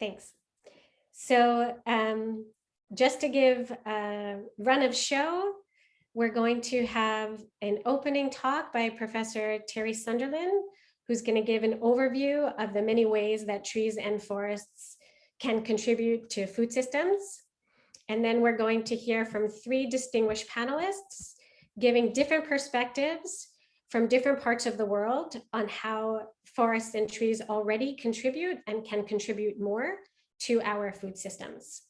Thanks. So um, just to give a run of show, we're going to have an opening talk by Professor Terry Sunderland, who's going to give an overview of the many ways that trees and forests can contribute to food systems. And then we're going to hear from three distinguished panelists giving different perspectives from different parts of the world on how forests and trees already contribute and can contribute more to our food systems.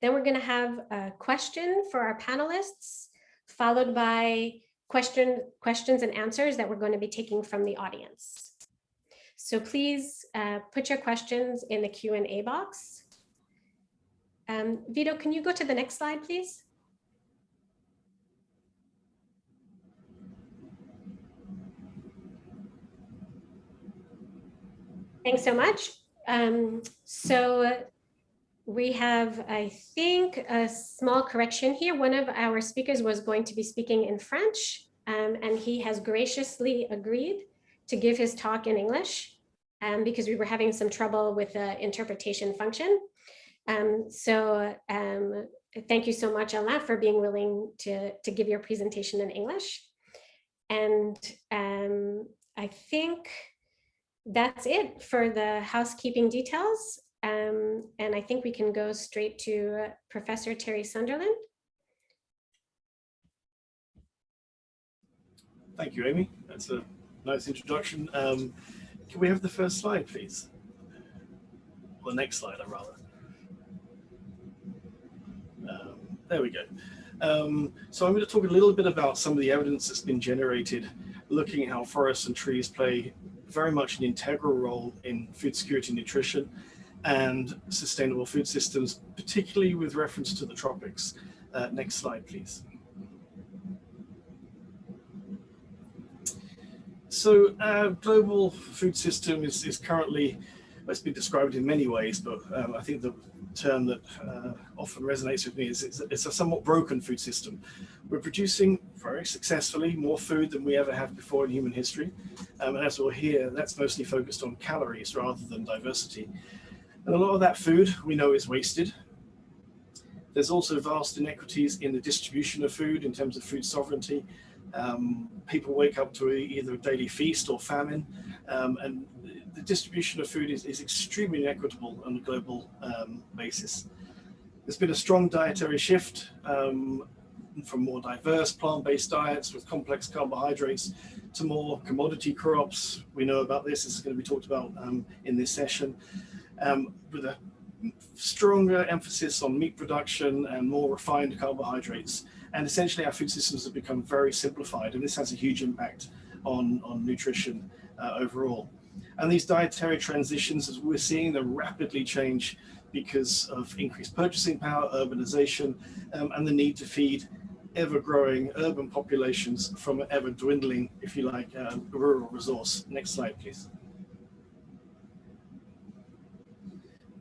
Then we're going to have a question for our panelists, followed by question, questions and answers that we're going to be taking from the audience. So please uh, put your questions in the Q&A box. Um, Vito, can you go to the next slide, please? Thanks so much. Um, so we have, I think, a small correction here. One of our speakers was going to be speaking in French, um, and he has graciously agreed to give his talk in English um, because we were having some trouble with the interpretation function. Um, so um, thank you so much, Alain, for being willing to, to give your presentation in English. And um, I think that's it for the housekeeping details. Um, and I think we can go straight to uh, Professor Terry Sunderland. Thank you, Amy. That's a nice introduction. Um, can we have the first slide, please? Or the next slide, rather. Um, there we go. Um, so I'm going to talk a little bit about some of the evidence that's been generated looking at how forests and trees play very much an integral role in food security nutrition and sustainable food systems, particularly with reference to the tropics. Uh, next slide, please. So our global food system is, is currently, it's been described in many ways, but um, I think the term that uh, often resonates with me is it's, it's a somewhat broken food system. We're producing very successfully more food than we ever have before in human history. Um, and as we'll hear, that's mostly focused on calories rather than diversity. And a lot of that food we know is wasted. There's also vast inequities in the distribution of food in terms of food sovereignty. Um, people wake up to either a daily feast or famine, um, and the distribution of food is, is extremely inequitable on a global um, basis. There's been a strong dietary shift um, from more diverse plant-based diets with complex carbohydrates to more commodity crops. We know about this, this is going to be talked about um, in this session, um, with a stronger emphasis on meat production and more refined carbohydrates. And essentially our food systems have become very simplified and this has a huge impact on, on nutrition uh, overall. And these dietary transitions, as we're seeing them rapidly change because of increased purchasing power, urbanization, um, and the need to feed ever-growing urban populations from an ever-dwindling, if you like, uh, rural resource. Next slide, please.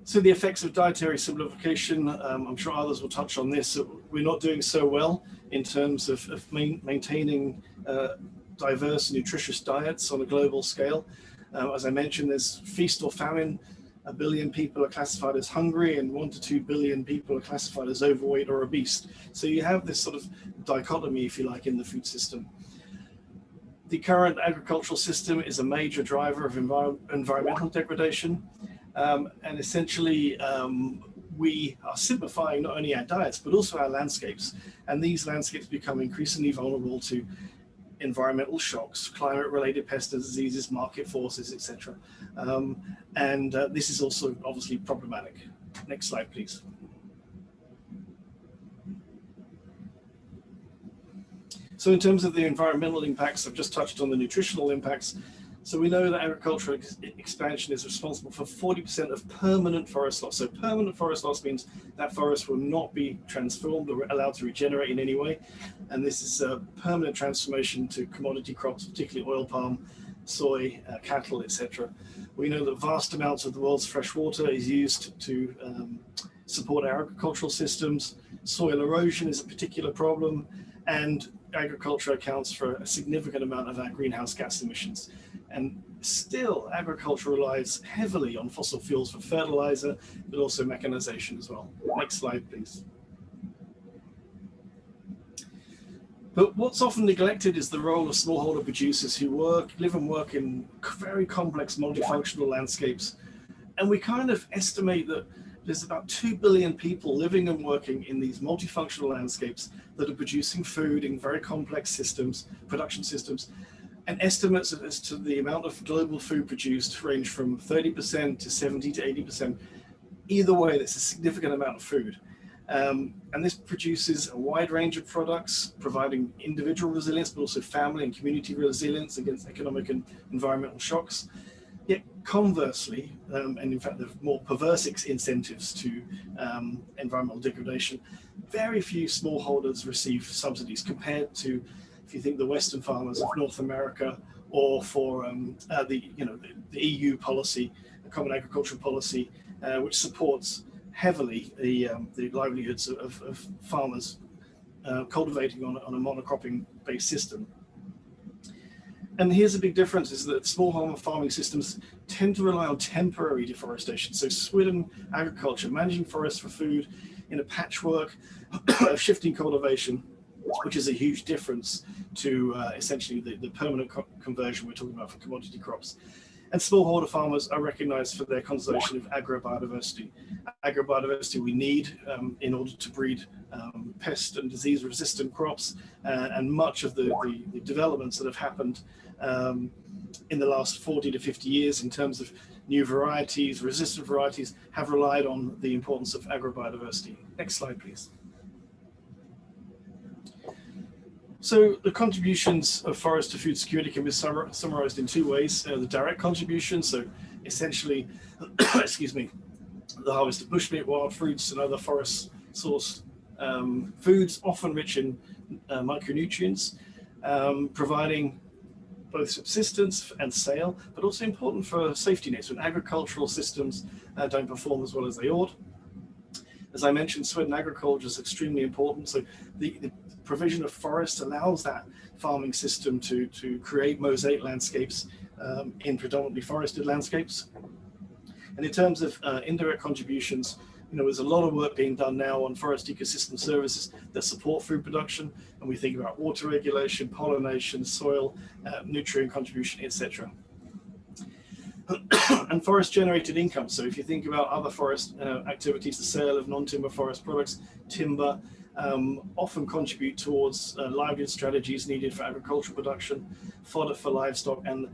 So the effects of dietary simplification, um, I'm sure others will touch on this. We're not doing so well in terms of, of main, maintaining uh, diverse nutritious diets on a global scale. Uh, as I mentioned, there's feast or famine. A billion people are classified as hungry and one to two billion people are classified as overweight or obese. So you have this sort of dichotomy, if you like, in the food system. The current agricultural system is a major driver of envir environmental degradation. Um, and essentially, um, we are simplifying not only our diets, but also our landscapes. And these landscapes become increasingly vulnerable to environmental shocks, climate-related pests and diseases, market forces, etc. Um, and uh, this is also obviously problematic. Next slide, please. So in terms of the environmental impacts, I've just touched on the nutritional impacts. So we know that agricultural ex expansion is responsible for 40% of permanent forest loss. So permanent forest loss means that forest will not be transformed or allowed to regenerate in any way. And this is a permanent transformation to commodity crops, particularly oil palm, soy, uh, cattle, etc. We know that vast amounts of the world's fresh water is used to um, support our agricultural systems. Soil erosion is a particular problem and agriculture accounts for a significant amount of our greenhouse gas emissions. And still agriculture relies heavily on fossil fuels for fertilizer, but also mechanization as well. Next slide, please. But what's often neglected is the role of smallholder producers who work, live and work in very complex multifunctional landscapes. And we kind of estimate that there's about 2 billion people living and working in these multifunctional landscapes that are producing food in very complex systems, production systems. And estimates as to the amount of global food produced range from 30% to 70 to 80%. Either way, that's a significant amount of food. Um, and this produces a wide range of products, providing individual resilience, but also family and community resilience against economic and environmental shocks. Yet conversely, um, and in fact, the more perverse incentives to um, environmental degradation, very few smallholders receive subsidies compared to, if you think the Western farmers of North America, or for um, uh, the, you know, the, the, EU policy, the Common Agricultural Policy, uh, which supports heavily the, um, the livelihoods of, of farmers uh, cultivating on, on a monocropping based system. And here's a big difference is that smallholder farming systems tend to rely on temporary deforestation. So swidden agriculture, managing forests for food in a patchwork of shifting cultivation, which is a huge difference to uh, essentially the, the permanent co conversion we're talking about for commodity crops. And smallholder farmers are recognized for their conservation of agrobiodiversity. Agrobiodiversity we need um, in order to breed um, pest and disease resistant crops uh, and much of the, the, the, developments that have happened um, in the last 40 to 50 years in terms of new varieties, resistant varieties have relied on the importance of agrobiodiversity. Next slide, please. So the contributions of forest to food security can be summarized in two ways. Uh, the direct contribution, so essentially, excuse me, the harvest of bushmeat, wild fruits and other forest source um, foods, often rich in uh, micronutrients, um, providing both subsistence and sale, but also important for safety nets when agricultural systems uh, don't perform as well as they ought. As I mentioned, swidden agriculture is extremely important. So the, the provision of forests allows that farming system to, to create mosaic landscapes um, in predominantly forested landscapes. And in terms of uh, indirect contributions, you know, there's a lot of work being done now on forest ecosystem services that support food production. And we think about water regulation, pollination, soil, uh, nutrient contribution, etc. and forest generated income. So if you think about other forest uh, activities, the sale of non-timber forest products, timber, um, often contribute towards uh, livelihood strategies needed for agricultural production, fodder for livestock, and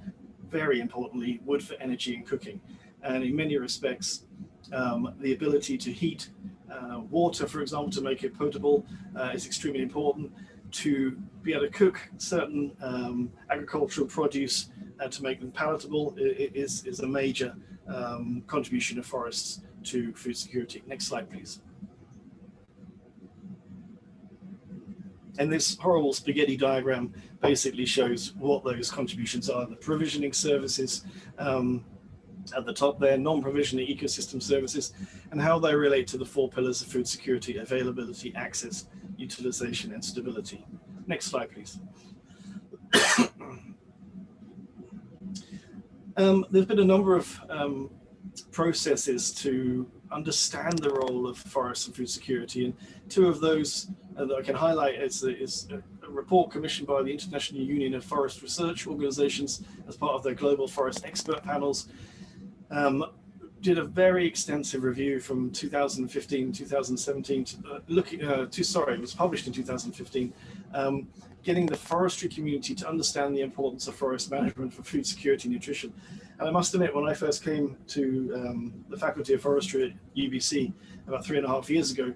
very importantly, wood for energy and cooking. And in many respects, um, the ability to heat uh, water, for example, to make it potable uh, is extremely important. To be able to cook certain um, agricultural produce uh, to make them palatable is, is a major um, contribution of forests to food security. Next slide, please. And this horrible spaghetti diagram basically shows what those contributions are. The provisioning services um, at the top there, non-provisioning ecosystem services, and how they relate to the four pillars of food security, availability, access, utilization, and stability. Next slide, please. um, there's been a number of um, processes to understand the role of forests and food security, and two of those uh, that I can highlight is, is a report commissioned by the International Union of Forest Research Organizations as part of their global forest expert panels. Um, did a very extensive review from 2015, 2017, to, uh, looking uh, to, sorry, it was published in 2015, um, getting the forestry community to understand the importance of forest management for food security and nutrition. And I must admit, when I first came to um, the Faculty of Forestry at UBC about three and a half years ago,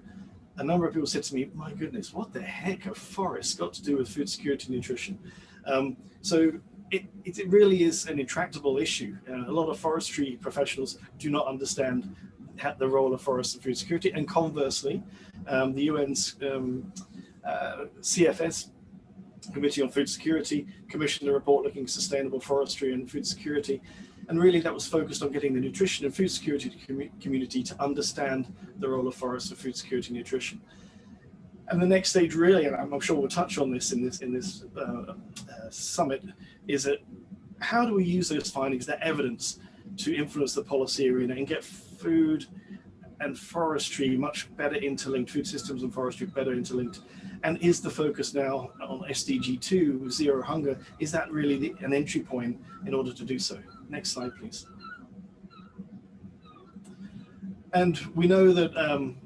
a number of people said to me, my goodness, what the heck have forests got to do with food security and nutrition? Um, so it, it, really is an intractable issue. Uh, a lot of forestry professionals do not understand the role of forests and food security. And conversely, um, the UN's um, uh, CFS, Committee on Food Security, commissioned a report looking at sustainable forestry and food security. And really that was focused on getting the nutrition and food security community to understand the role of forests for food security and nutrition. And the next stage really, and I'm sure we'll touch on this in this, in this uh, uh, summit, is that how do we use those findings, that evidence, to influence the policy arena and get food and forestry much better interlinked, food systems and forestry better interlinked? And is the focus now on SDG 2, zero hunger, is that really the, an entry point in order to do so? Next slide, please. And we know that um,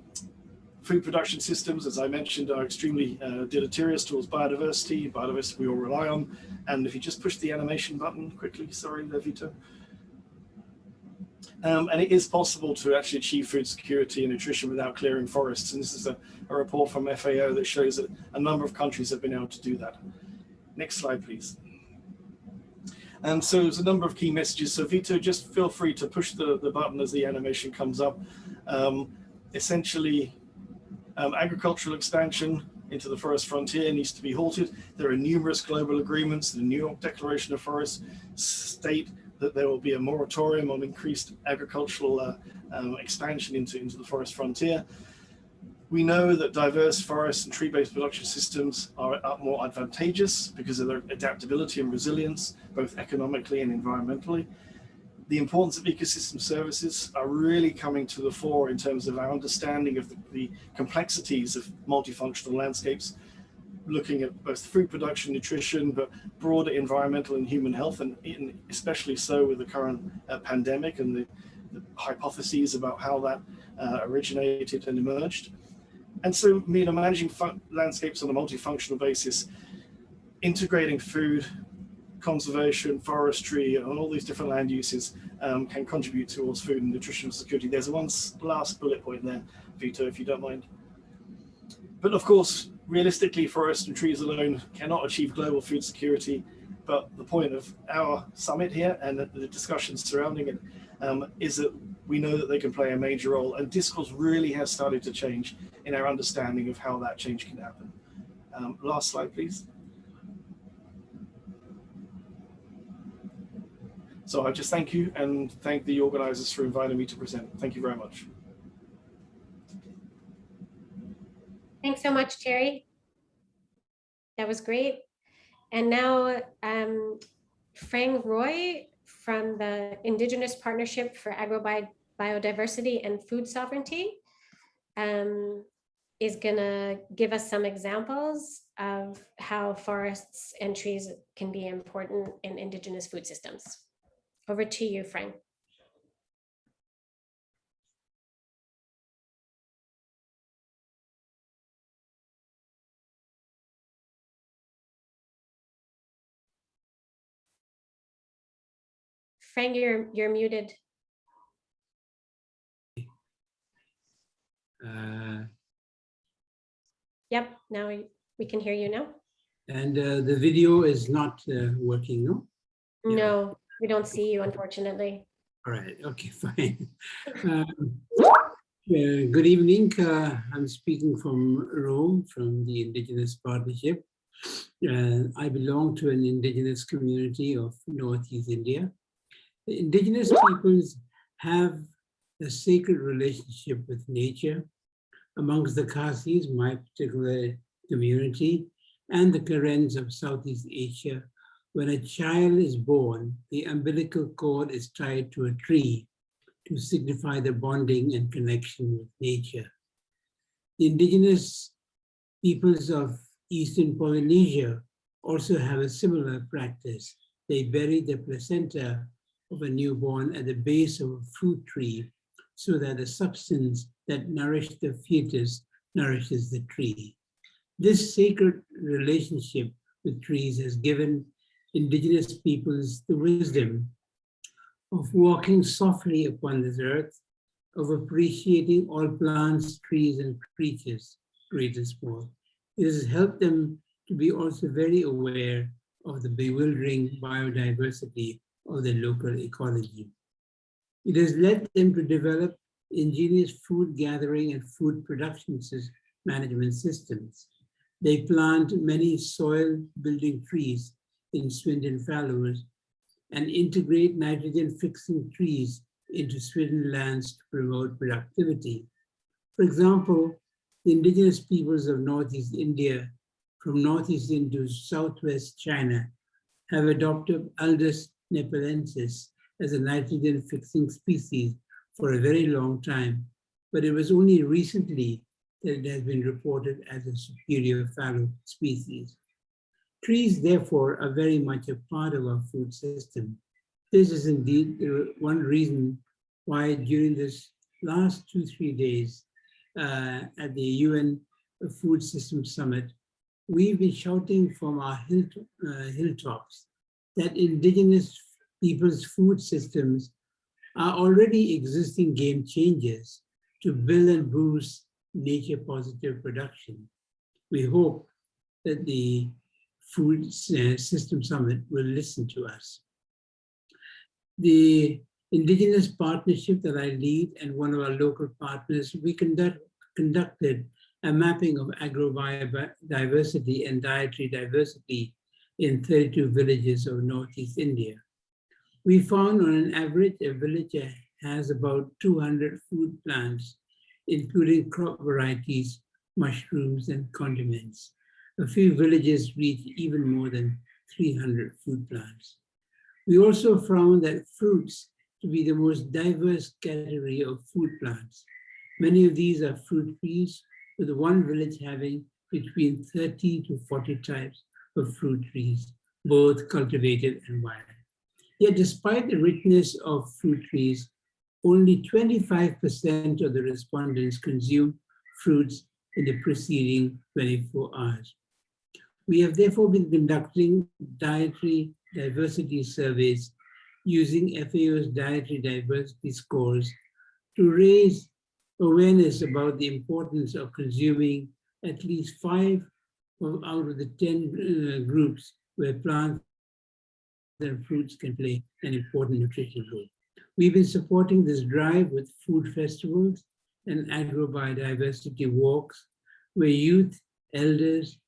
food production systems, as I mentioned, are extremely uh, deleterious towards biodiversity, biodiversity we all rely on. And if you just push the animation button quickly, sorry, Levito. Um, and it is possible to actually achieve food security and nutrition without clearing forests. And this is a, a report from FAO that shows that a number of countries have been able to do that. Next slide, please. And so there's a number of key messages. So Vito, just feel free to push the, the button as the animation comes up. Um, essentially, um, agricultural expansion into the forest frontier needs to be halted. There are numerous global agreements. The New York Declaration of Forests state that there will be a moratorium on increased agricultural uh, um, expansion into, into the forest frontier. We know that diverse forest and tree-based production systems are, more advantageous because of their adaptability and resilience, both economically and environmentally the importance of ecosystem services are really coming to the fore in terms of our understanding of the, the, complexities of multifunctional landscapes, looking at both food production, nutrition, but broader environmental and human health, and, and especially so with the current uh, pandemic and the, the, hypotheses about how that uh, originated and emerged. And so, you know, managing landscapes on a multifunctional basis, integrating food, conservation, forestry, and all these different land uses um, can contribute towards food and nutritional security. There's one last bullet point there, Vito, if you don't mind. But of course, realistically, forests and trees alone cannot achieve global food security. But the point of our summit here and the discussions surrounding it um, is that we know that they can play a major role and discourse really has started to change in our understanding of how that change can happen. Um, last slide, please. So I just thank you and thank the organizers for inviting me to present. Thank you very much. Thanks so much, Terry. That was great. And now um, Phrang Roy from the Indigenous Partnership for Agrobiodiversity and Food Sovereignty um, is gonna give us some examples of how forests and trees can be important in indigenous food systems. Over to you, Phrang. Phrang, you're you're muted. Uh, yep, now we, we can hear you now. And uh, the video is not uh, working, no? No, we don't see you, unfortunately. All right. Okay, fine. Um, uh, good evening. Uh, I'm speaking from Rome, from the Indigenous Partnership. Uh, I belong to an indigenous community of Northeast India. The indigenous peoples have a sacred relationship with nature. Amongst the Khasis, my particular community, and the Karens of Southeast Asia, when a child is born, the umbilical cord is tied to a tree to signify the bonding and connection with nature. The indigenous peoples of Eastern Polynesia also have a similar practice. They bury the placenta of a newborn at the base of a fruit tree so that the substance that nourished the fetus nourishes the tree. This sacred relationship with trees has given indigenous peoples the wisdom of walking softly upon this earth, of appreciating all plants, trees, and creatures, great and small. It has helped them to be also very aware of the bewildering biodiversity of the local ecology. It has led them to develop ingenious food gathering and food production management systems. They plant many soil building trees in swidden fallows and integrate nitrogen fixing trees into swidden lands to promote productivity. For example, the indigenous peoples of Northeast India from Northeast into Southwest China have adopted Alnus nepalensis as a nitrogen fixing species for a very long time, but it was only recently that it has been reported as a superior fallow species. Trees, therefore, are very much a part of our food system. This is indeed one reason why during this last two, three days uh, at the UN Food System Summit, we've been shouting from our hill, uh, hilltops that indigenous people's food systems are already existing game changers to build and boost nature positive production. We hope that the Food uh, System Summit will listen to us. The indigenous partnership that I lead and one of our local partners, we conduct, conducted a mapping of agrobiodiversity and dietary diversity in 32 villages of Northeast India. We found on an average, a village has about 200 food plants, including crop varieties, mushrooms, and condiments. A few villages reach even more than 300 food plants. We also found that fruits to be the most diverse category of food plants. Many of these are fruit trees, with one village having between 30 to 40 types of fruit trees, both cultivated and wild. Yet despite the richness of fruit trees, only 25% of the respondents consume fruits in the preceding 24 hours. We have therefore been conducting dietary diversity surveys using FAO's dietary diversity scores to raise awareness about the importance of consuming at least five out of the 10 uh, groups where plants and fruits can play an important nutritional role. We've been supporting this drive with food festivals and agro-biodiversity walks where youth, elders,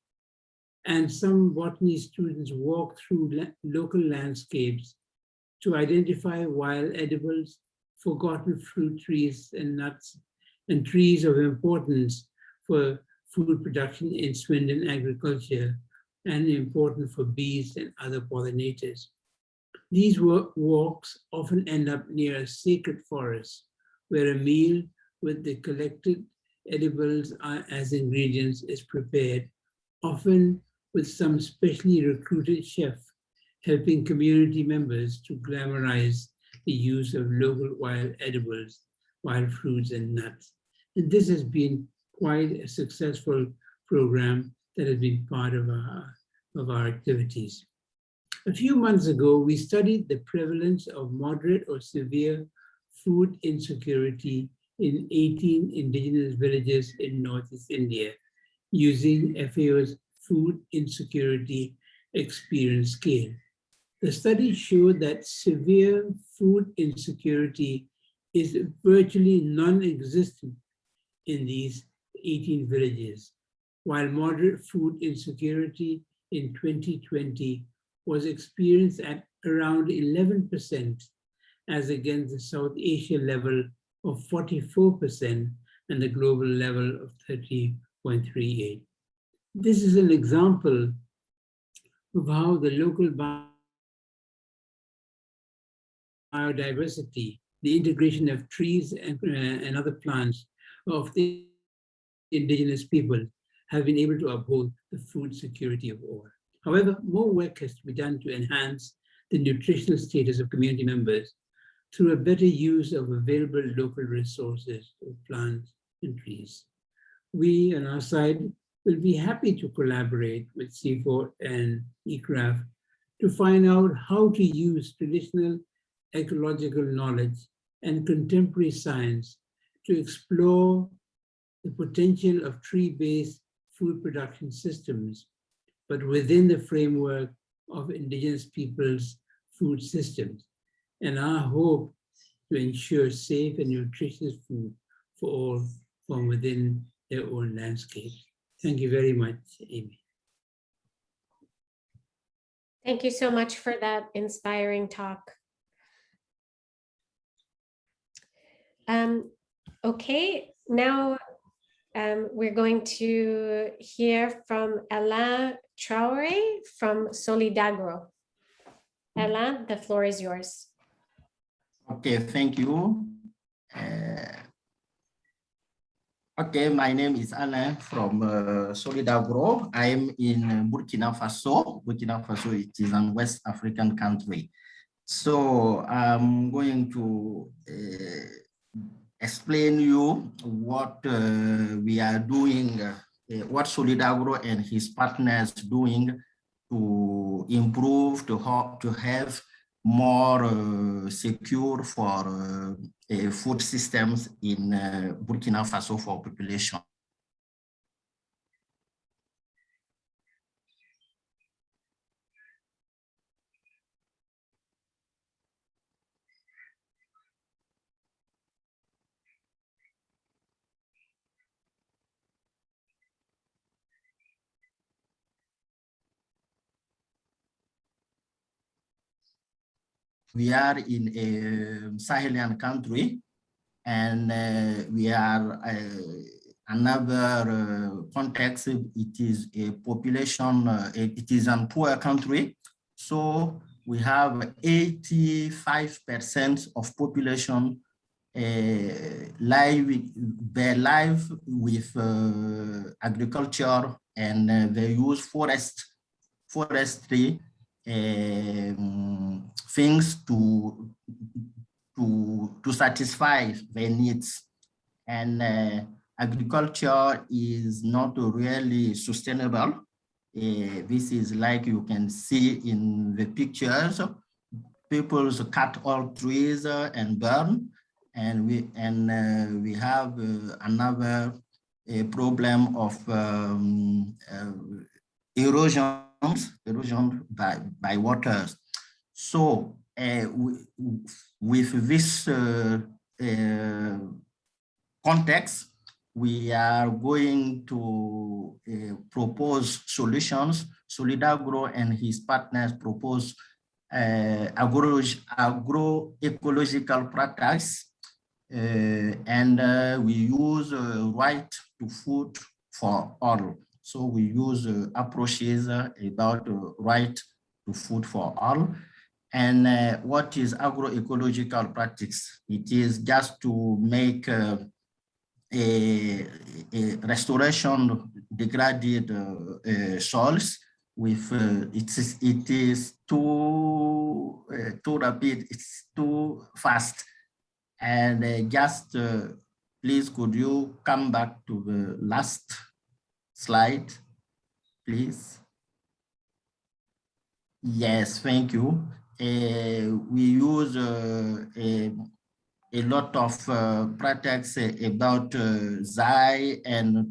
and some botany students walk through la local landscapes to identify wild edibles, forgotten fruit trees and nuts, and trees of importance for food production in swidden agriculture and important for bees and other pollinators. These walks often end up near a sacred forest where a meal with the collected edibles uh, as ingredients is prepared, often with some specially recruited chef helping community members to glamorize the use of local wild edibles, wild fruits and nuts. And this has been quite a successful program that has been part of our, of our activities. A few months ago, we studied the prevalence of moderate or severe food insecurity in 18 indigenous villages in Northeast India using FAO's food insecurity experience scale. The study showed that severe food insecurity is virtually non-existent in these 18 villages, while moderate food insecurity in 2020 was experienced at around 11% as against the South Asia level of 44% and the global level of 30.38. This is an example of how the local biodiversity, the integration of trees and, uh, and other plants of the indigenous people have been able to uphold the food security of all. However, more work has to be done to enhance the nutritional status of community members through a better use of available local resources of plants and trees. We on our side will be happy to collaborate with CIFOR and ICRAF to find out how to use traditional ecological knowledge and contemporary science to explore the potential of tree-based food production systems, but within the framework of indigenous peoples' food systems. And our hope to ensure safe and nutritious food for all from within their own landscape. Thank you very much, Amy. Thank you so much for that inspiring talk. Um, okay, now um, we're going to hear from Alain Traoré from Solidagro. Alain, the floor is yours. Okay, thank you. Uh, okay, my name is Alain from uh, Solidagro. I am in Burkina Faso. Burkina Faso it is an West African country. So I'm going to uh, explain you what uh, we are doing, uh, what Solidagro and his partners doing to improve, to, ha to have more uh, secure for uh, uh, food systems in uh, Burkina Faso for population. We are in a Sahelian country and uh, we are uh, another uh, context, it is a population, uh, it is a poor country. So we have 85% of population uh, live, they live with uh, agriculture and they use forest, forestry um, things to to to satisfy their needs. And uh, agriculture is not really sustainable. Uh, this is like you can see in the pictures. People cut all trees uh, and burn. And we and uh, we have uh, another problem of um, uh, erosion by, by waters. So uh, with this uh, uh, context, we are going to propose solutions. Solidagro and his partners propose agro, agroecological practice and we use right to food for all. So we use uh, approaches uh, about uh, right to food for all. And uh, what is agroecological practice? It is just to make uh, a, a, restoration degraded uh, soils with it is it is too too rapid, it's too fast. And just please could you come back to the last slide, please. Yes, thank you. Uh, we use uh, a, a, lot of uh, practice about uh, ZAI and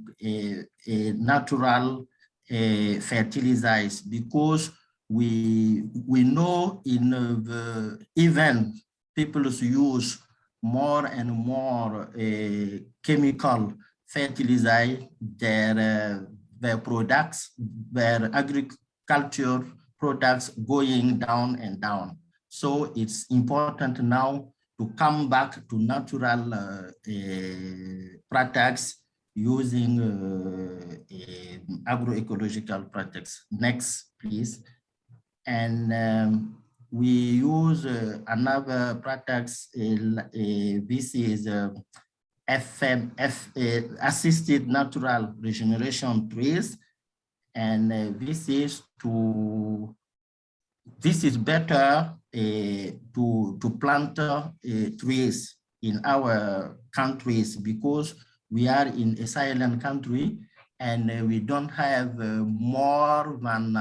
natural uh, fertilizers because we we know in the even people use more and more uh, chemical fertilizer their, uh, their products, their agriculture products going down and down. So it's important now to come back to natural uh, uh, products using uh, agroecological products. Next, please. And um, we use uh, another products. Uh, this is FM, F, uh, assisted natural regeneration trees. And uh, this is to, this is better uh, to, to plant uh, trees in our countries because we are in a Sahelian country and uh, we don't have uh, more than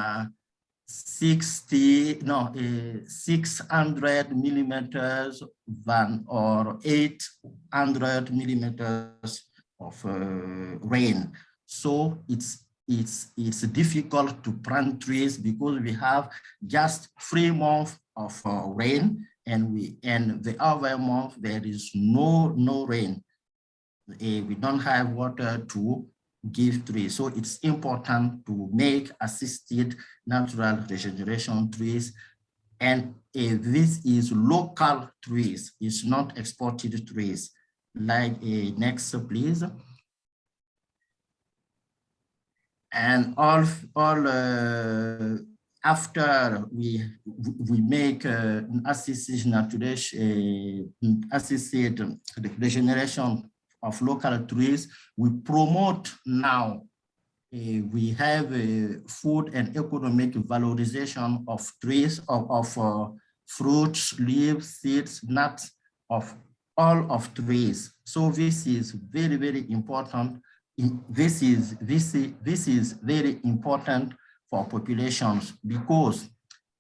60 no uh, 600 millimeters van or 800 millimeters of uh, rain. So it's it's it's difficult to plant trees because we have just three months of uh, rain and we and the other month there is no no rain. We don't have water to give trees. So it's important to make assisted natural regeneration trees. And uh, this is local trees, it's not exported trees. Like uh, next, please. And all, all uh, after we we make uh, assisted natural uh, assisted regeneration of local trees, we promote now. uh, we have a food and economic valorization of trees of, of uh, fruits, leaves, seeds, nuts of all of trees. So this is very very important. This is this is this is very important for populations because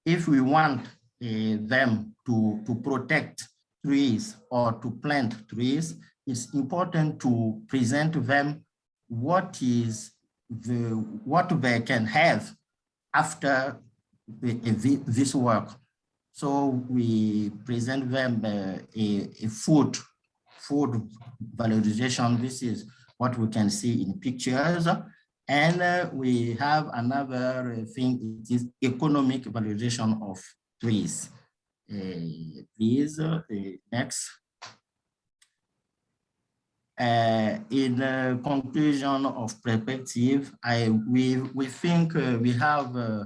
if we want uh, them to, to protect trees or to plant trees, it's important to present to them what is the what they can have after this work. So we present them uh, a, a food, food valorization. This is what we can see in pictures. And uh, we have another thing, it is economic valorization of trees. Uh, Please, uh, next. Uh, in uh, conclusion of perspective, I we we think uh, we have uh,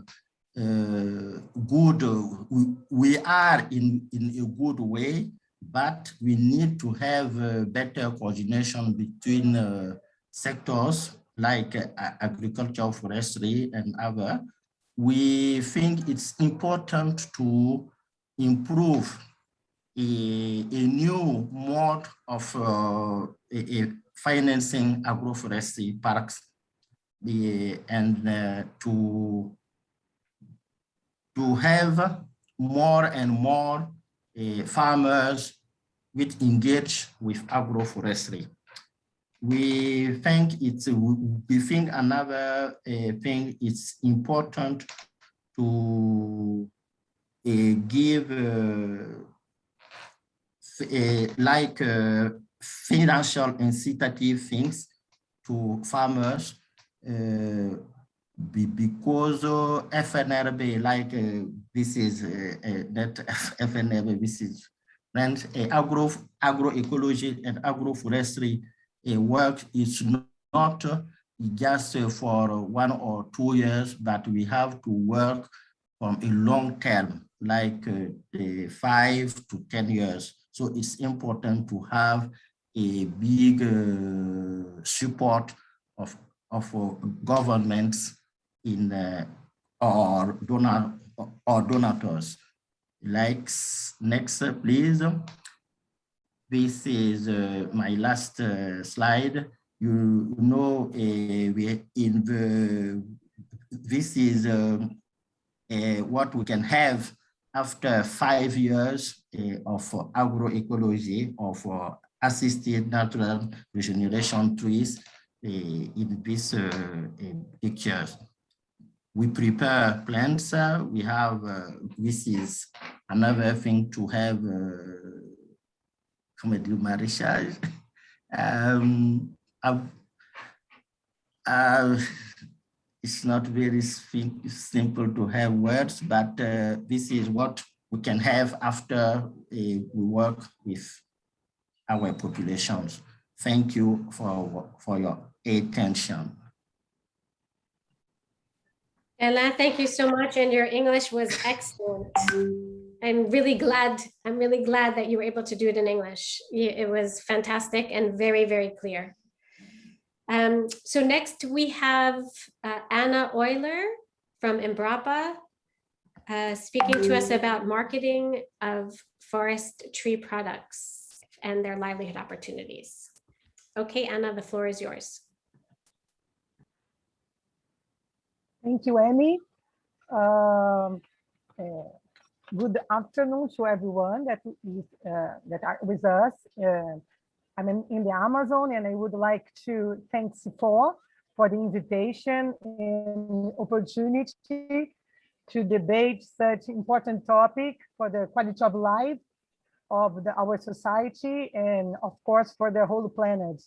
uh, good. uh, we, we are in in a good way, but we need to have uh, better coordination between sectors like agriculture, forestry, and other. We think it's important to improve a, a new mode of uh, a- a financing agroforestry parks the, and uh, to, to have more and more uh, farmers with engage with agroforestry. We think it's, we think another uh, thing, it's important to uh, give uh, Eh, like uh, financial incitative things to farmers eh, be- because FNRB, like this is that FNRB, this is and agro agroecology and agroforestry work is not just for one or two years, but we have to work from a long term, like five to 10 years. So it's important to have a big uh, support of, of uh, governments in uh, or donor or donors. Like next, please. This is uh, my last uh, slide. You know, uh, we in the this is what we can have after five years uh, of agroecology of uh, assisted natural regeneration trees uh, in this uh, uh, pictures. We prepare plants, uh, we have, uh, this is another thing to have uh, comme du maraîchage. Um, I've- uh, it's not very simple to have words, but uh, this is what we can have after uh, we work with our populations. Thank you for, for your attention. Ella, thank you so much. And your English was excellent. I'm really glad, I'm really glad that you were able to do it in English. It was fantastic and very, very clear. Um, so next we have uh, Anna Euler from Embrapa uh, speaking to us about marketing of forest tree products and their livelihood opportunities. Okay, Anna, the floor is yours. Thank you, Amy. Um, uh, Good afternoon to everyone that is, uh, that are with us. I'm in in the Amazon and I would like to thank CIFOR for the invitation and opportunity to debate such important topic for the quality of life of the, our society and of course for the whole planet.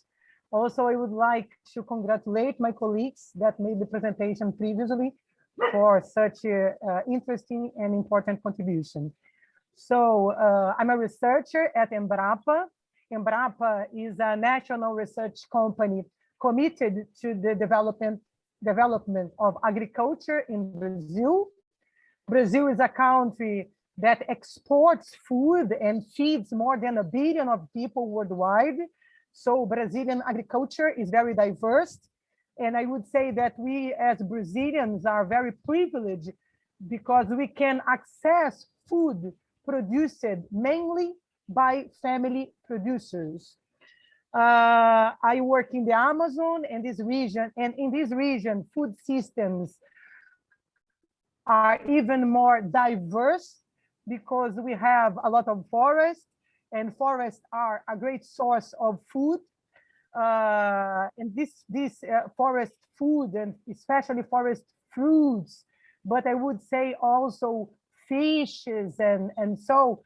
Also, I would like to congratulate my colleagues that made the presentation previously for such a interesting and important contribution. So uh, I'm a researcher at Embrapa. Embrapa is a national research company committed to the development development of agriculture in Brazil. Brazil is a country that exports food and feeds more than a billion of people worldwide. So Brazilian agriculture is very diverse. And I would say that we as Brazilians are very privileged because we can access food produced mainly by family producers. Uh, I work in the Amazon and this region, and in this region, food systems are even more diverse because we have a lot of forests and forests are a great source of food. Uh, and this, this uh, forest food and especially forest fruits, but I would say also fishes and, and so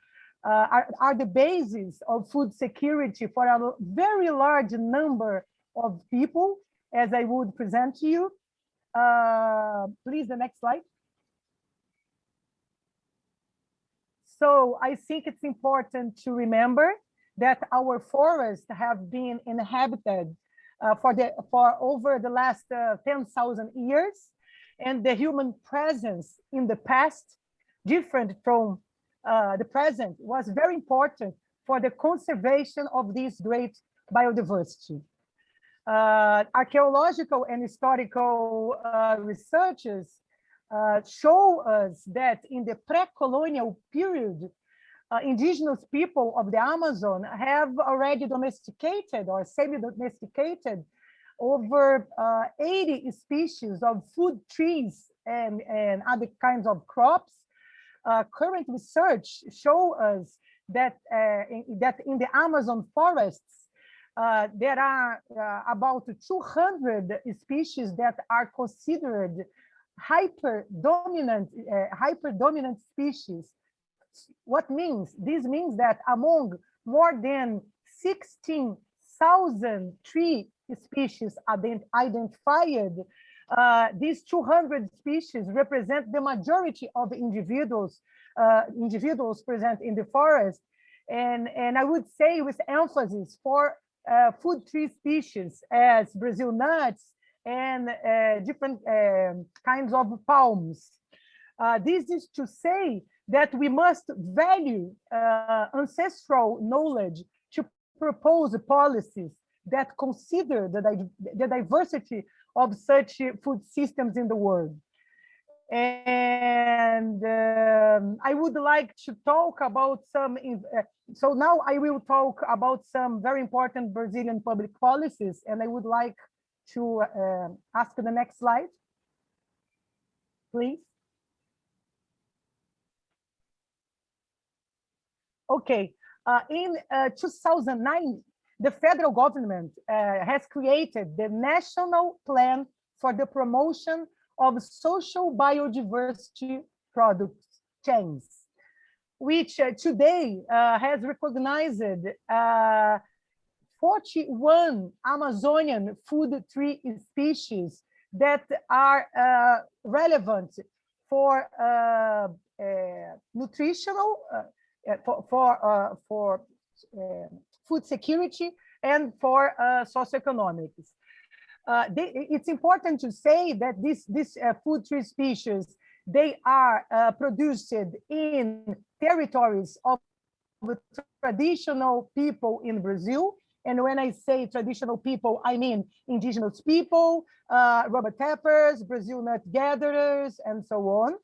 are, are the basis of food security for a very large number of people, as I would present to you. Uh, please, the next slide. So I think it's important to remember that our forests have been inhabited uh, for the for over the last uh, 10,000 years, and the human presence in the past, different from uh, the present, was very important for the conservation of this great biodiversity. Uh, archaeological and historical uh, researchers uh, show us that in the pre-colonial period, uh, indigenous people of the Amazon have already domesticated or semi-domesticated over uh, 80 species of food trees and, and other kinds of crops. Uh, current research show us that, uh, in, that in the Amazon forests, uh, there are about 200 species that are considered hyper dominant hyper dominant species. What means? This means that among more than 16,000 tree species identified uh, these 200 species represent the majority of the individuals uh, individuals present in the forest and and i would say with emphasis for uh, food tree species as brazil nuts and uh, different um, kinds of palms. Uh, this is to say that we must value ancestral knowledge to propose policies that consider the, the diversity of such food systems in the world. And um, I would like to talk about some, uh, so now I will talk about some very important Brazilian public policies, and I would like to uh, ask the next slide, please. Okay, uh, in uh, 2009, the federal government uh, has created the National Plan for the Promotion of Social Biodiversity Product Chains, which uh, today uh, has recognized 41 Amazonian food tree species that are uh, relevant for uh, uh, nutritional, for for, for food security and for uh, socioeconomics. Uh, they, it's important to say that this this uh, food tree species they are produced in territories of traditional people in Brazil and when I say traditional people, I mean indigenous people, uh, rubber tappers, Brazil nut gatherers, and so on.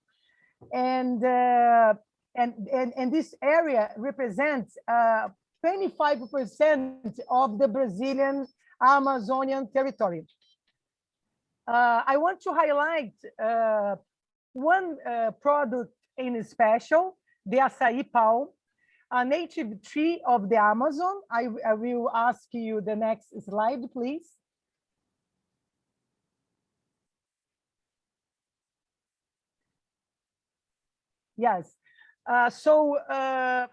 And, uh, and, and, and this area represents 25% uh, of the Brazilian Amazonian territory. Uh, I want to highlight uh, one uh, product in special, the acai palm, a native tree of the Amazon. I, I will ask you the next slide, please. Yes, uh, so uh,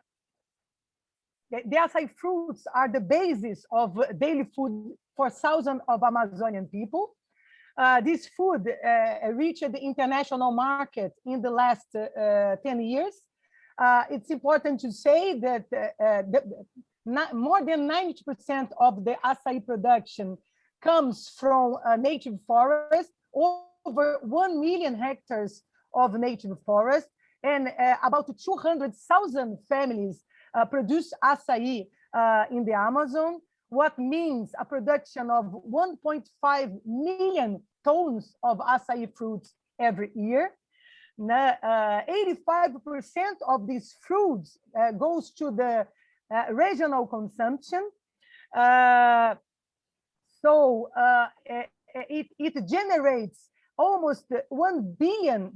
the, acai fruits are the basis of daily food for thousands of Amazonian people. Uh, this food uh, reached the international market in the last uh, 10 years uh, it's important to say that uh, uh the, not, more than 90% of the acai production comes from native forest, over 1 million hectares of native forest. and about 200,000 families uh, produce acai uh, in the Amazon, what means a production of 1.5 million tons of acai fruits every year. 85% of these fruits uh, goes to the uh, regional consumption. Uh, so it, it generates almost $1 billion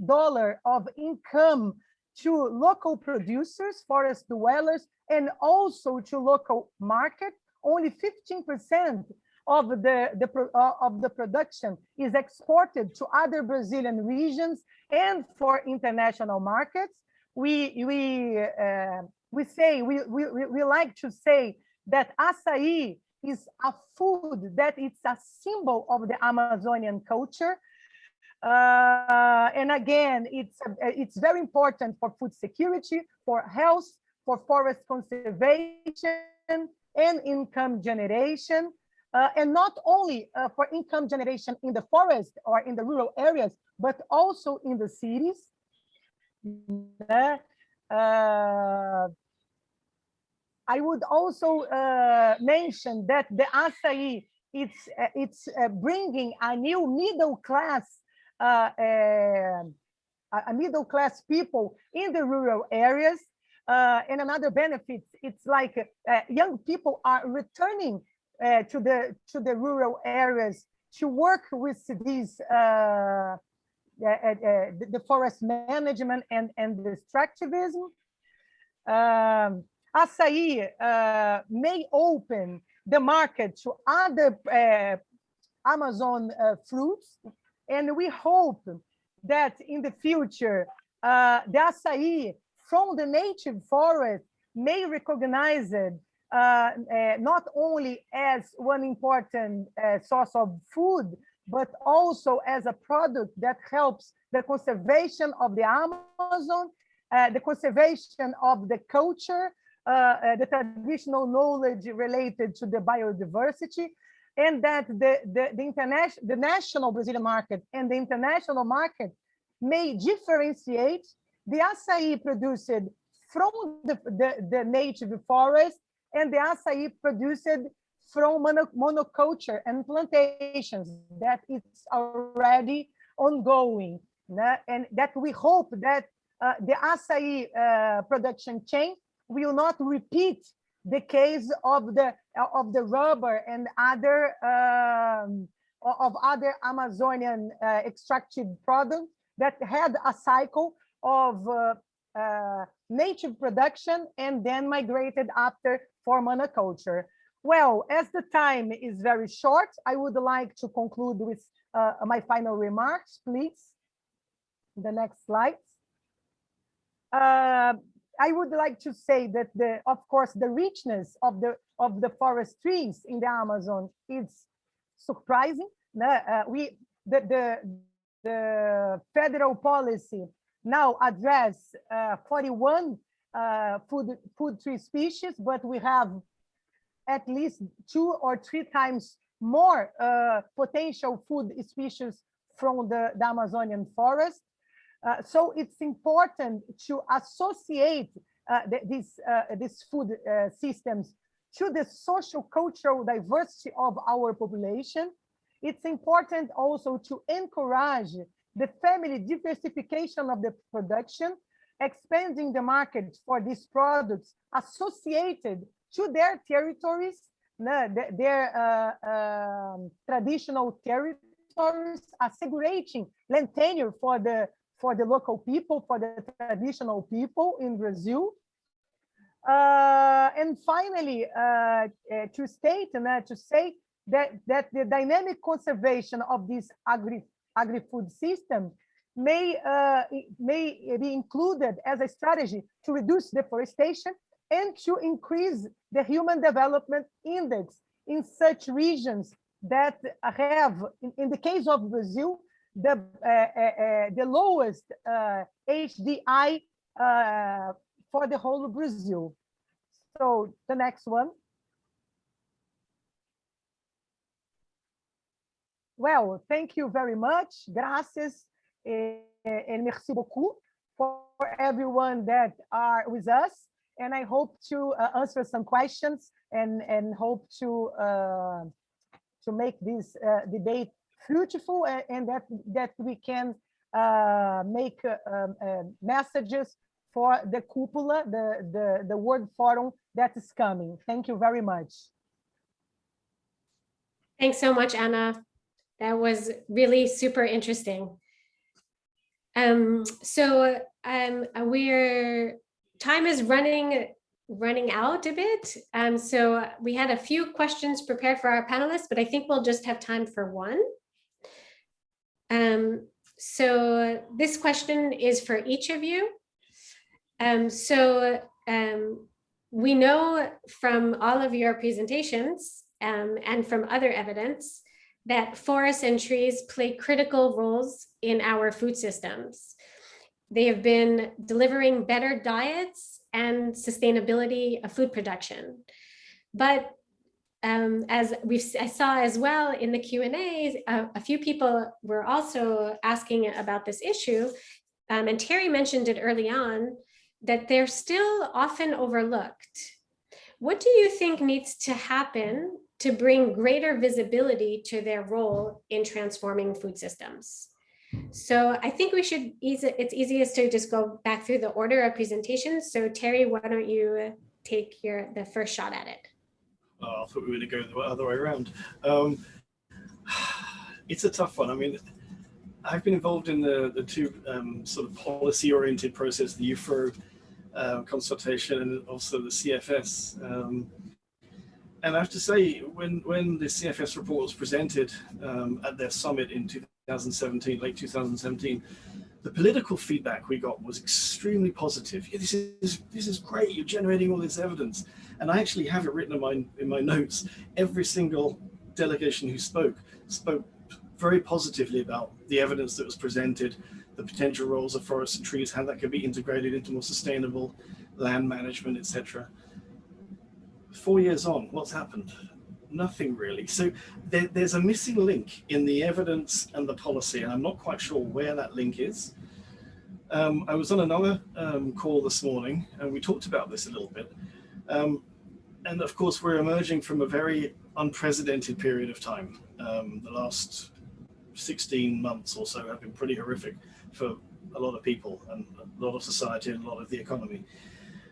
of income to local producers, forest dwellers, and also to local market. Only 15% of the, the uh, of the production is exported to other Brazilian regions and for international markets. We we uh, we say we, we we like to say that acai is a food that it's a symbol of the Amazonian culture. Uh, and again, it's it's very important for food security, for health, for forest conservation, and income generation. Uh, and not only uh, for income generation in the forest or in the rural areas, but also in the cities. Uh, I would also uh, mention that the acai, it's, it's uh, bringing a new middle class, a middle class people in the rural areas. and another benefit, it's like young people are returning uh, to the to the rural areas to work with these uh, uh, the, forest management and and the extractivism. Um, uh, may open the market to other uh, Amazon uh, fruits, and we hope that in the future the acai from the native forest may recognize it uh, uh, not only as one important uh, source of food, but also as a product that helps the conservation of the Amazon, the conservation of the culture, the traditional knowledge related to the biodiversity, and that the, the, the, international, the national Brazilian market and the international market may differentiate. The acai produced from the, the, the native forest and the acai produced from mono, monoculture and plantations that it's already ongoing and that we hope that uh, the acai uh, production chain will not repeat the case of the of the rubber and other um, of other Amazonian uh, extracted products that had a cycle of uh, uh, native production and then migrated after for monoculture. Well, as the time is very short, I would like to conclude with uh, my final remarks, please. The next slide. I would like to say that the, of course, the richness of the of the forest trees in the Amazon is surprising. Uh, we the, the the federal policy now address uh, 41 uh, food, food tree species, but we have at least two or three times more uh, potential food species from the, the Amazonian forest. Uh, so it's important to associate uh, the, these, uh, these food uh, systems to the social cultural diversity of our population. It's important also to encourage the family diversification of the production expanding the market for these products associated to their territories, their uh, um, traditional territories, assegurating land tenure for the for the local people, for the traditional people in Brazil. Uh, and finally, uh, uh to state and uh, to say that, that the dynamic conservation of this agri, agri-food system may, uh, may be included as a strategy to reduce deforestation and to increase the human development index in such regions that have, in, in the case of Brazil, the, uh, uh, uh the lowest HDI for the whole of Brazil. So the next one. Well, thank you very much. Gracias. and merci beaucoup for everyone that are with us. And I hope to uh, answer some questions and, and hope to, uh, to make this uh, debate fruitful and, and that, that we can uh, make uh, um, uh, messages for the cupola, the, the, the World Forum that is coming. Thank you very much. Thanks so much, Anna. That was really super interesting. Um, so um, we're time is running running out a bit. Um, so we had a few questions prepared for our panelists, but I think we'll just have time for one. Um, so this question is for each of you. Um, so um, we know from all of your presentations um, and from other evidence that forests and trees play critical roles in our food systems. They have been delivering better diets and sustainability of food production. But um, as we I saw as well in the Q&A, a, a, few people were also asking about this issue. Um, and Terry mentioned it early on, that they're still often overlooked. What do you think needs to happen to bring greater visibility to their role in transforming food systems? So I think we should ease it. It's easiest to just go back through the order of presentations. So Terry, why don't you take your the first shot at it? Oh, I thought we were going to go the other way around. Um, it's a tough one. I mean, I've been involved in the, the two um, sort of policy oriented process, the IUFRO uh, consultation and also the CFS. Um, and I have to say, when, when the CFS report was presented um, at their summit in 2017, late 2017, the political feedback we got was extremely positive. Yeah, this is this is great. You're generating all this evidence, and I actually have it written in my in my notes. Every single delegation who spoke spoke very positively about the evidence that was presented, the potential roles of forests and trees, how that could be integrated into more sustainable land management, etc. Four years on, what's happened? Nothing really. So there, there's a missing link in the evidence and the policy, and I'm not quite sure where that link is. Um, I was on another um, call this morning, and we talked about this a little bit. Um, and of course, we're emerging from a very unprecedented period of time. Um, the last 16 months or so have been pretty horrific for a lot of people and a lot of society and a lot of the economy.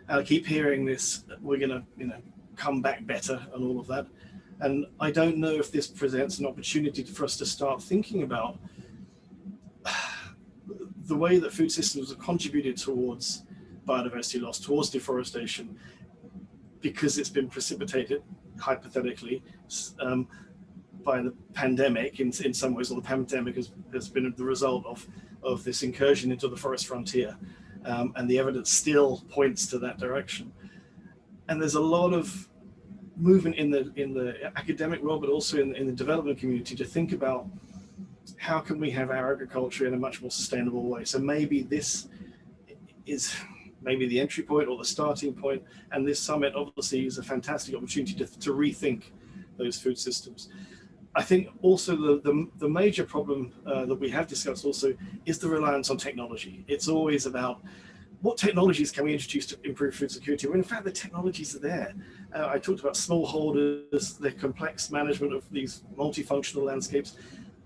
I keep hearing this, we're going to, you know, come back better and all of that. And I don't know if this presents an opportunity for us to start thinking about the way that food systems have contributed towards biodiversity loss, towards deforestation, because it's been precipitated, hypothetically, um, by the pandemic in, in some ways, or the pandemic has, has been the result of, of this incursion into the forest frontier. Um, and the evidence still points to that direction. And there's a lot of movement in the in the academic world, but also in, in the development community to think about how can we have our agriculture in a much more sustainable way. So maybe this is maybe the entry point or the starting point, and this summit obviously is a fantastic opportunity to, to rethink those food systems. I think also the, the, the major problem uh, that we have discussed also is the reliance on technology. It's always about what technologies can we introduce to improve food security? Well, in fact, the technologies are there. Uh, I talked about smallholders, the complex management of these multifunctional landscapes.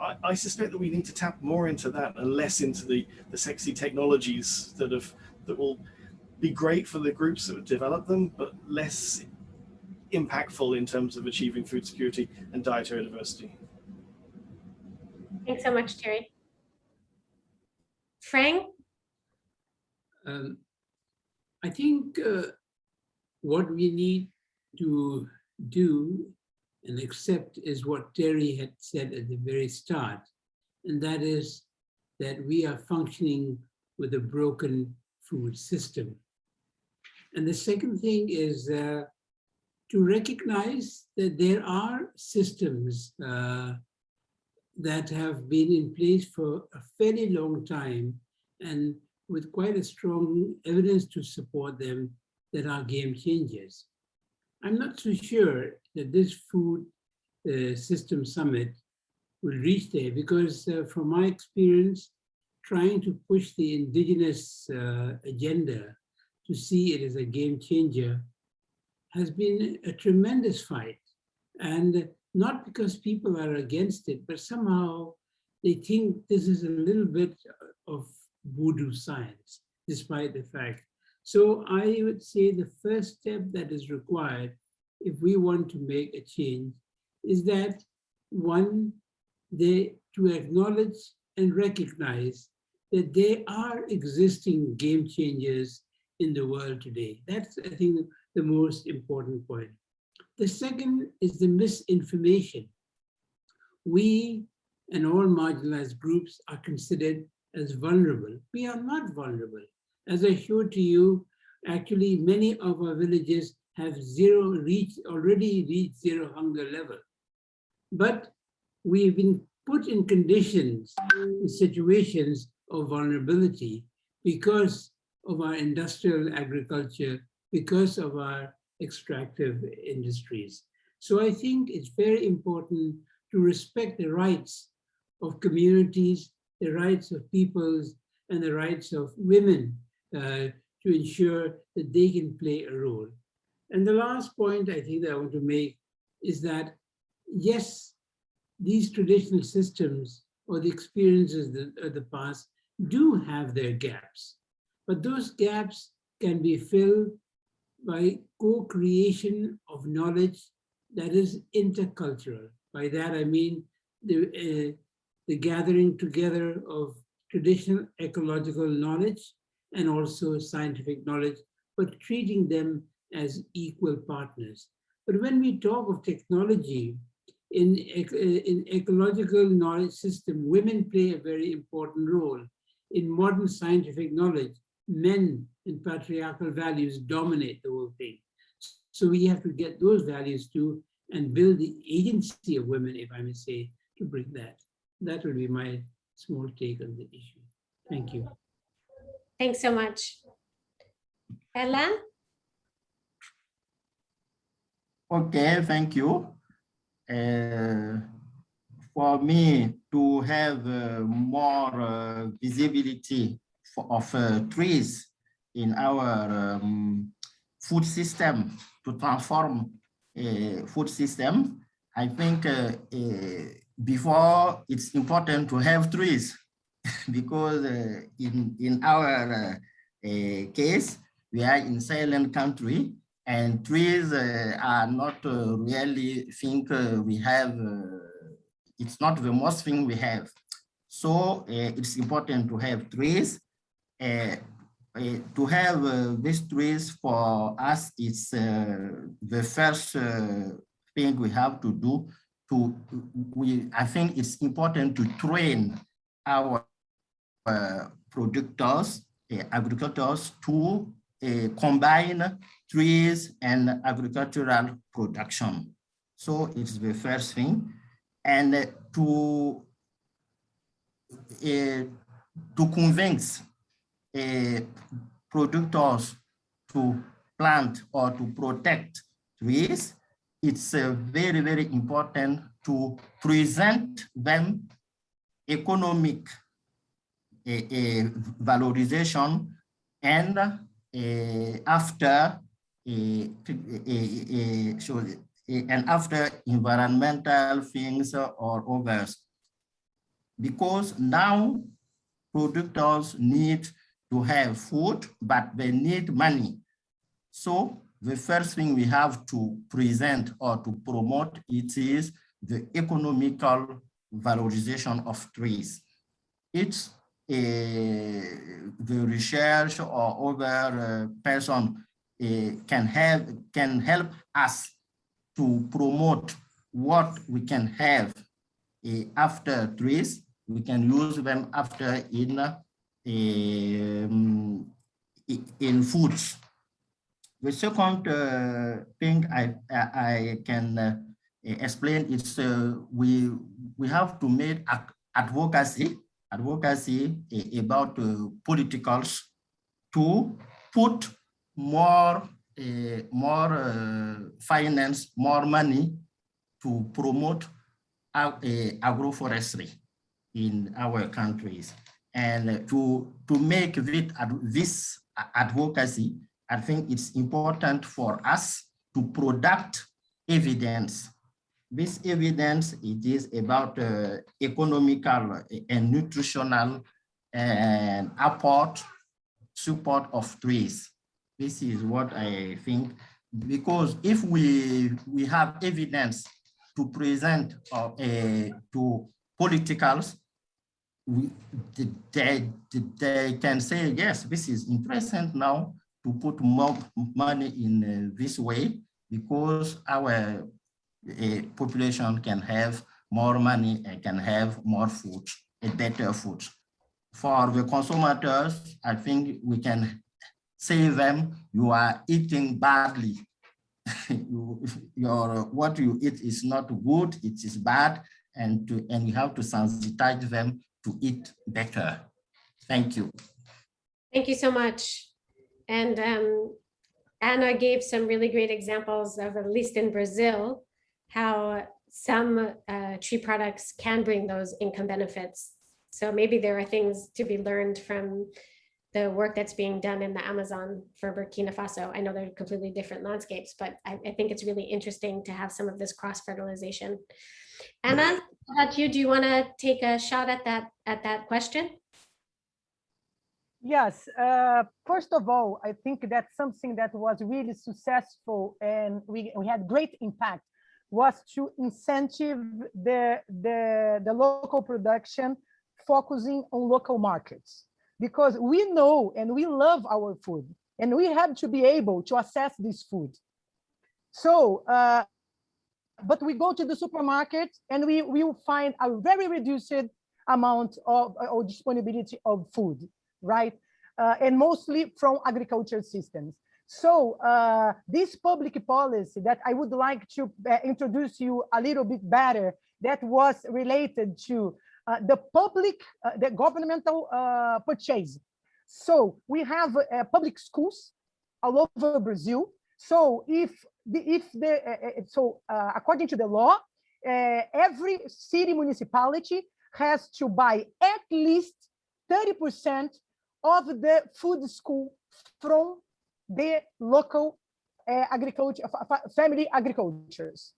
I, I, suspect that we need to tap more into that and less into the, the sexy technologies that have that will be great for the groups that have developed them, but less impactful in terms of achieving food security and dietary diversity. Thanks so much, Terry. Phrang? Um, I think uh, what we need to do and accept is what Terry had said at the very start, and that is that we are functioning with a broken food system. And the second thing is uh, to recognize that there are systems uh, that have been in place for a fairly long time and with quite a strong evidence to support them that are game changers. I'm not so sure that this food uh, system summit will reach there because uh, from my experience, trying to push the indigenous uh, agenda to see it as a game changer has been a tremendous fight. And not because people are against it, but somehow they think this is a little bit of voodoo science, despite the fact. So I would say the first step that is required if we want to make a change is that one, they to acknowledge and recognize that there are existing game changers in the world today. That's, I think, the most important point. The second is the misinformation. We and all marginalized groups are considered as vulnerable. We are not vulnerable. As I showed to you, actually many of our villages have zero reach, already reached zero hunger level. But we've been put in conditions, in situations of vulnerability because of our industrial agriculture, because of our extractive industries. So I think it's very important to respect the rights of communities, the rights of peoples, and the rights of women uh, to ensure that they can play a role. And the last point I think that I want to make is that, yes, these traditional systems or the experiences of the past do have their gaps, but those gaps can be filled by co-creation of knowledge that is intercultural. By that I mean the, uh, the gathering together of traditional ecological knowledge and also scientific knowledge, but treating them as equal partners. But when we talk of technology, in, in ecological knowledge system, women play a very important role. In modern scientific knowledge, men and patriarchal values dominate the whole thing. So we have to get those values too and build the agency of women, if I may say, to bring that. That will be my small take on the issue. Thank you. Thanks so much. Ella? Okay, thank you. Uh, for me to have uh, more uh, visibility for, of uh, trees in our um, food system to transform a food system, I think uh, uh, before it's important to have trees because in, in our case, we are in Sahelian country and trees uh, are not uh, really think uh, we have, it's not the most thing we have. So it's important to have trees. To have these trees for us, it's the first thing we have to do to we i think it's important to train our uh, producers uh, agricultors to uh, combine trees and agricultural production. So it's the first thing. And to, uh, to convince producers to plant or to protect trees, it's very, very important to present them economic uh, valorization and uh, after a, a, so, and after environmental things or others. Because now producers need to have food, but they need money. So the first thing we have to present or to promote it is the economical valorization of trees. It's the research or other uh, person uh, can have can help us to promote what we can have uh, after trees. We can use them after in um, in foods. The second uh, thing I I can uh, explain is uh, we we have to make advocacy advocacy about uh, politicals to put more uh, more uh, finance, more money to promote agroforestry in our countries. And to, to make it, ad- this advocacy, I think it's important for us to product evidence. This evidence, it is about uh, economical and nutritional and support of trees. This is what I think, because if we, we have evidence to present uh, uh, to politicals, we, they, they can say, yes, this is interesting now to put more money in uh, this way because our uh, population can have more money and can have more food, a better food. For the consumers, I think we can say them, you are eating badly. you, your, what you eat is not good, it is bad, and, to, and you have to sensitize them to eat better. Thank you. Thank you so much. And um, Anna gave some really great examples of, at least in Brazil, how some uh, tree products can bring those income benefits. So maybe there are things to be learned from the work that's being done in the Amazon for Burkina Faso. I know they're completely different landscapes, but I, I think it's really interesting to have some of this cross how about you? Do you want to take a shot at that at that question? Yes, uh, first of all, I think that something that was really successful and we, we had great impact was to incentive the, the, the local production focusing on local markets. Because we know and we love our food and we have to be able to assess this food. So, uh, but we go to the supermarket and we will find a very reduced amount of or disponibility of food right? Uh, and mostly from agriculture systems. So uh, this public policy that I would like to uh, introduce you a little bit better, that was related to uh, the public, uh, the governmental uh, purchase. So we have public schools all over Brazil. So if the, if the eh, eh, eh, so uh, according to the law, every city municipality has to buy at least 30 percent of the food school from the local uh, agriculture, family agricultures.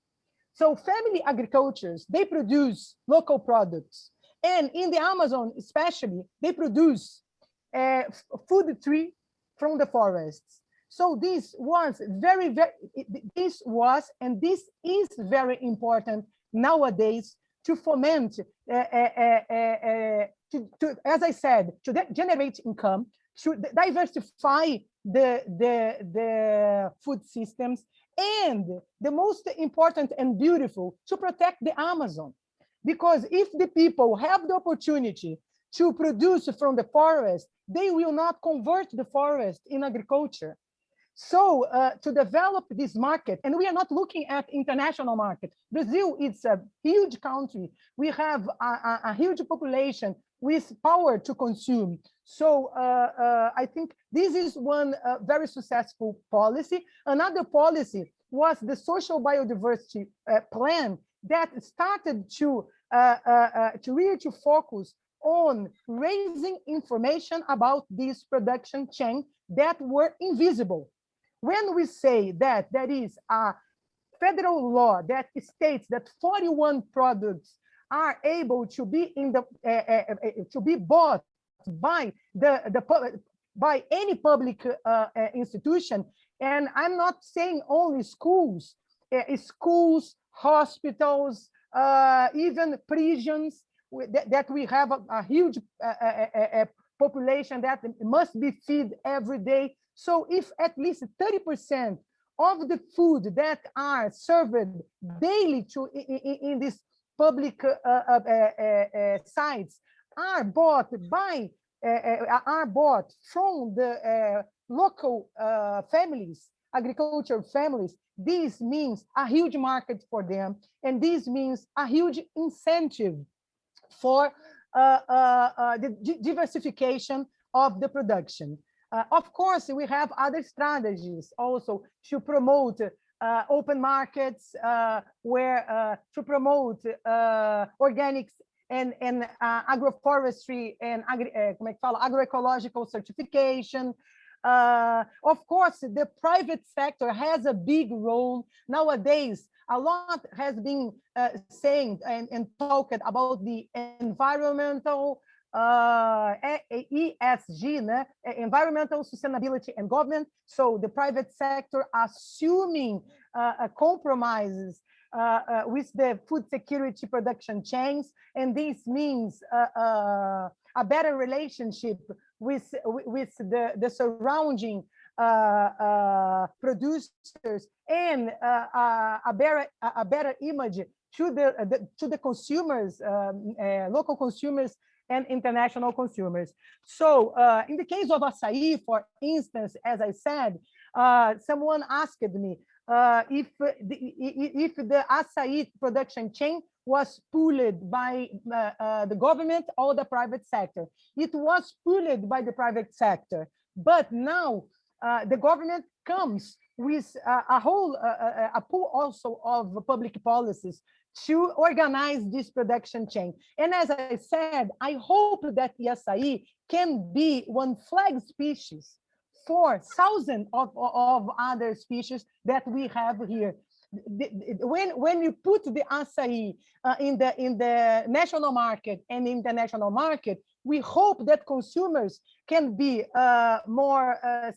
So family agricultures, they produce local products. And in the Amazon, especially, they produce uh, food tree from the forests. So this was very, very, this was, and this is very important nowadays to foment uh, uh, uh, to, to, as I said, to generate income, to diversify the, the, the food systems, and the most important and beautiful, to protect the Amazon. Because if the people have the opportunity to produce from the forest, they will not convert the forest in agriculture. So uh, to develop this market, and we are not looking at international market. Brazil is a huge country. We have a, a, a huge population with power to consume. So uh, uh, I think this is one uh, very successful policy. Another policy was the social biodiversity uh, plan that started to uh, to really to focus on raising information about this production chain that were invisible. When we say that there is a federal law that states that 41 products are able to be in the uh, uh, uh, to be bought by the the by any public eh, eh, institution and i'm not saying only schools eh, schools hospitals even prisons that, that we have a, a huge population that must be fed every day so if at least 30 percent of the food that are served daily to in, in this public uh, uh, uh, sites are bought by are bought from the local families, agricultural families, this means a huge market for them, and this means a huge incentive for uh, uh, uh, the diversification of the production. Of course, we have other strategies also to promote uh, open markets uh, where uh, to promote organics and, and uh, agroforestry and agri, uh, como agroecological certification. Uh, of course, the private sector has a big role. Nowadays, a lot has been uh, saying and, and talked about the environmental uh, ESG, né? environmental sustainability and government. So the private sector assuming uh, compromises uh, uh, with the food security production chains, and this means uh, uh, a better relationship with with the the surrounding producers and a better a better image to the, the to the consumers, um, local consumers and international consumers. So uh, in the case of acai, for instance, as I said, uh, someone asked me uh, if, the, if the acai production chain was pulled by the government or the private sector. It was pulled by the private sector, but now the government comes with a whole a pool also of public policies to organize this production chain. And as I said, I hope that the acai can be one flag species for thousands of, of other species that we have here. When, when you put the acai uh, in, the, in the national market and the international market, we hope that consumers can be uh, more uh,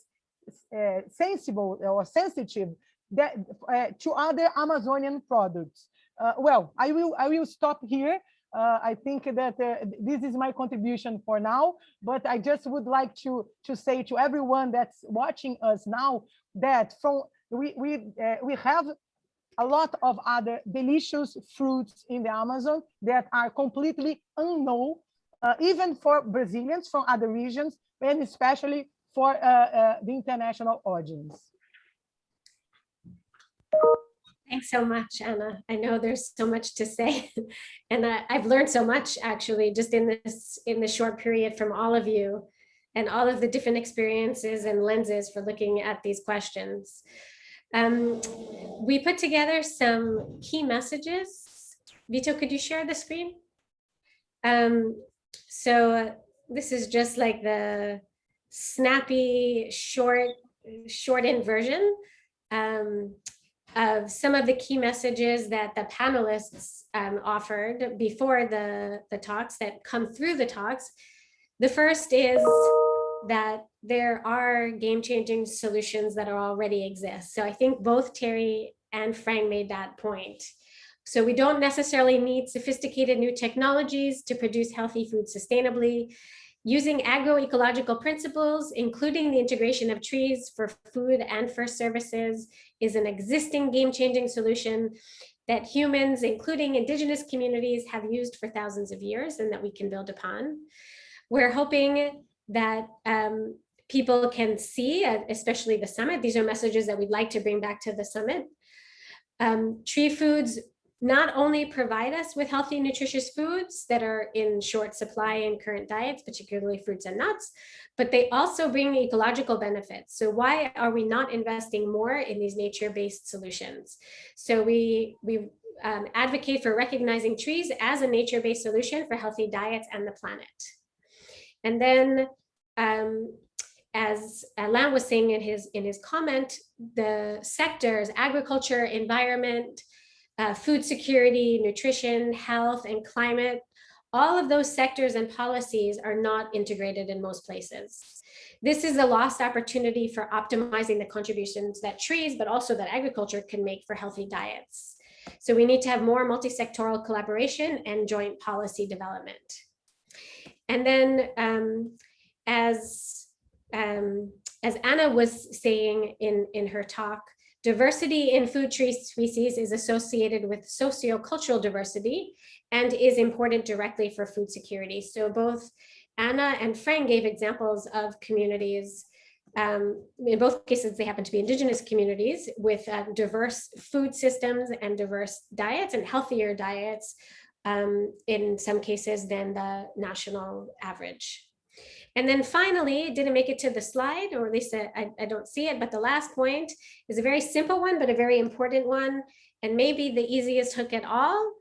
uh sensible or sensitive that, uh, to other Amazonian products. Uh, well, I will I will stop here. Uh, I think that uh, this is my contribution for now, but I just would like to to say to everyone that's watching us now that from we we uh, we have a lot of other delicious fruits in the Amazon that are completely unknown, uh, even for Brazilians from other regions, and especially for uh, the international audience. Thanks so much, Anna. I know there's so much to say, and I, I've learned so much actually just in this in this short period from all of you and all of the different experiences and lenses for looking at these questions. Um, we put together some key messages. Vito, could you share the screen? Um, so uh, this is just like the snappy, short, shortened version. Um, of some of the key messages that the panelists um, offered before the, the talks that come through the talks. The first is that there are game-changing solutions that are already exist. So I think both Terry and Phrang made that point. So we don't necessarily need sophisticated new technologies to produce healthy food sustainably. Using agroecological principles, including the integration of trees for food and for services, is an existing game-changing solution that humans, including indigenous communities, have used for thousands of years and that we can build upon. We're hoping that um, people can see, uh, especially the summit, these are messages that we'd like to bring back to the summit. Um, tree foods not only provide us with healthy, nutritious foods that are in short supply in current diets, particularly fruits and nuts, but they also bring ecological benefits. So why are we not investing more in these nature-based solutions? So we, we um, advocate for recognizing trees as a nature-based solution for healthy diets and the planet. And then um, as Alain was saying in his in his comment, the sectors, agriculture, environment, uh, food security, nutrition, health, and climate, all of those sectors and policies are not integrated in most places. This is a lost opportunity for optimizing the contributions that trees, but also that agriculture can make for healthy diets. So we need to have more multi-sectoral collaboration and joint policy development. And then um, as, um, as Anna was saying in, in her talk, Diversity in food tree species is associated with sociocultural diversity and is important directly for food security. So both Anna and Phrang gave examples of communities. Um, in both cases, they happen to be indigenous communities with uh, diverse food systems and diverse diets and healthier diets um, in some cases than the national average. And then finally, didn't make it to the slide, or at least I, I don't see it, but the last point is a very simple one, but a very important one, and maybe the easiest hook at all.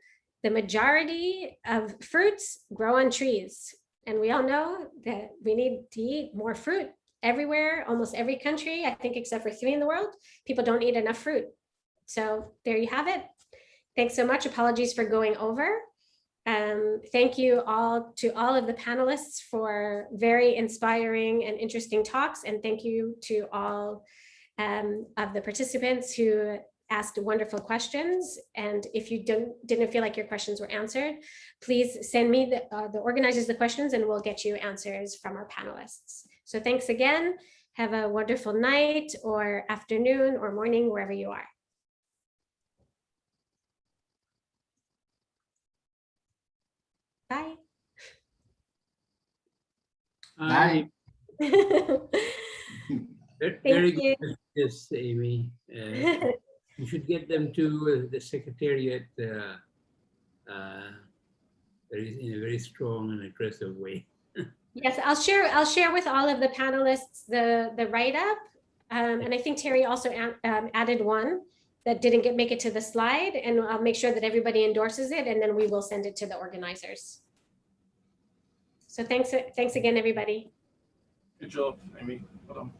the majority of fruits grow on trees. And we all know that we need to eat more fruit everywhere, almost every country, I think except for three in the world, people don't eat enough fruit. So there you have it. Thanks so much. Apologies for going over. Um, thank you all to all of the panelists for very inspiring and interesting talks. And thank you to all um, of the participants who asked wonderful questions. And if you didn't feel like your questions were answered, please send me the, uh, the organizers the questions and we'll get you answers from our panelists. So thanks again. Have a wonderful night or afternoon or morning, wherever you are. Bye. Uh, ve- Very good, yes, Amy. Uh, You should get them to uh, the secretariat uh, uh, very- in a very strong and aggressive way. Yes, I'll share, I'll share with all of the panelists the, the write-up. Um, and I think Terry also a- um, added one that didn't get, make it to the slide and I'll make sure that everybody endorses it and then we will send it to the organizers. So thanks, thanks again, everybody. Good job, Amy. Well done.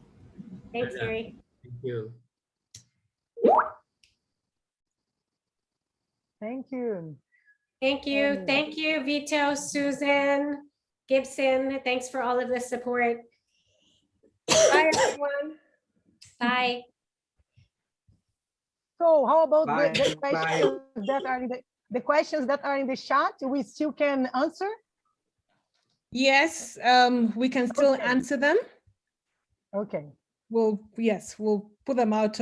Thanks, Yeah. Terry. Thank you. Thank you. Thank you. Um, Thank you, Vito, Susan, Gibson. Thanks for all of the support. Bye, everyone. Bye. So how about the- Bye. the Bye. questions that are in the, the questions that are in the chat, we still can answer? Yes, um, we can still Okay. answer them. Okay. We'll, yes, we'll put them out